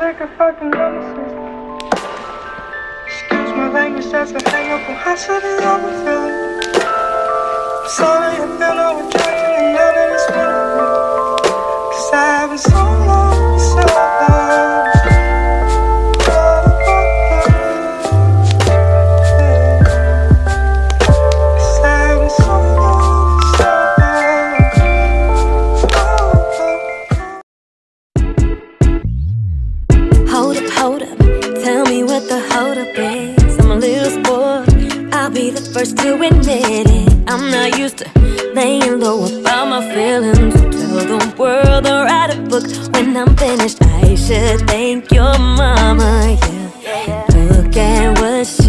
like a fucking. Excuse my language, that's a hang up on suddenly I'm feeling. Sorry, I feel no attraction and first to admit it. I'm not used to laying low about my feelings. Tell the world or write a book when I'm finished. I should thank your mama, yeah. Look at what she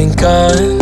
I've been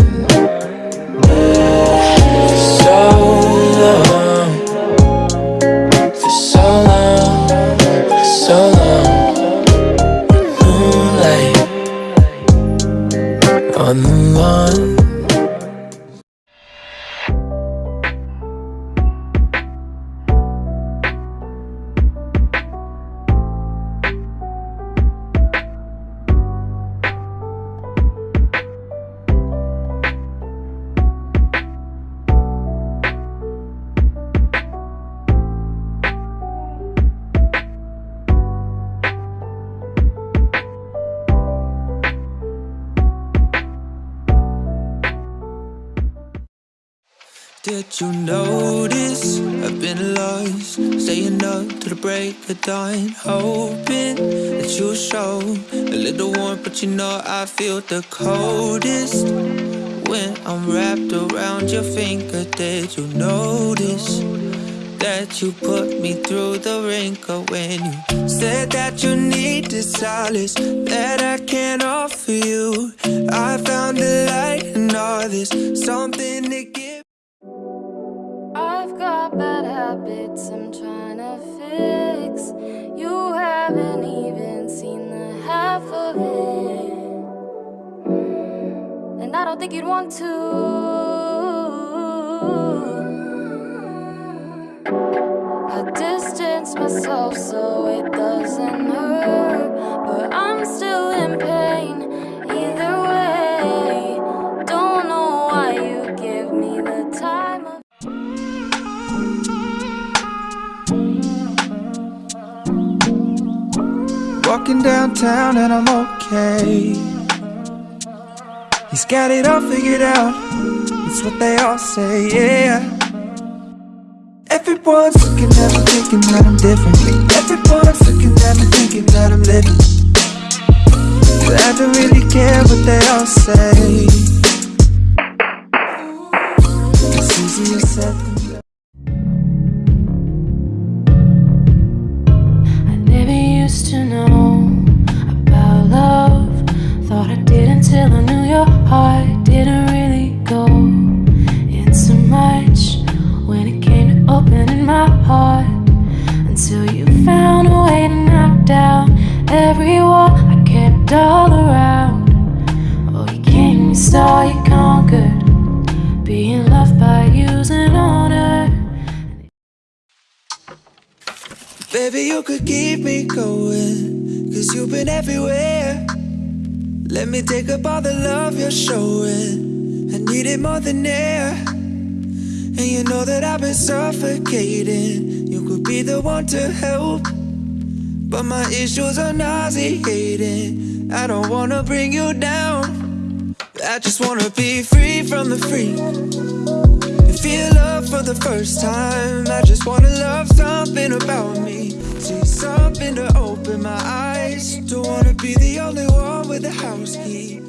Did you notice I've been lost, staying up to the break of dawn, hoping that you'll show a little warmth, but you know I feel the coldest when I'm wrapped around your finger. Did you notice that you put me through the wrinkle when you said that you needed solace that I can't offer you? I found a light in all this, something to give. Habits I'm trying to fix. You haven't even seen the half of it. And I don't think you'd want to. I distance myself so it doesn't hurt. Walking downtown and I'm okay. He's got it all figured out. It's what they all say, yeah. Everyone's looking at me thinking that I'm different. Everyone's looking at me thinking that I'm living. But I don't really care what they all say. It's easier said Baby, you could keep me going, cause you've been everywhere. Let me take up all the love you're showing. I need it more than air. And you know that I've been suffocating. You could be the one to help. But my issues are nauseating. I don't wanna bring you down. I just wanna be free from the freak. Feel love for the first time. I just wanna love something about me. See something to open my eyes. Don't wanna be the only one with a house key.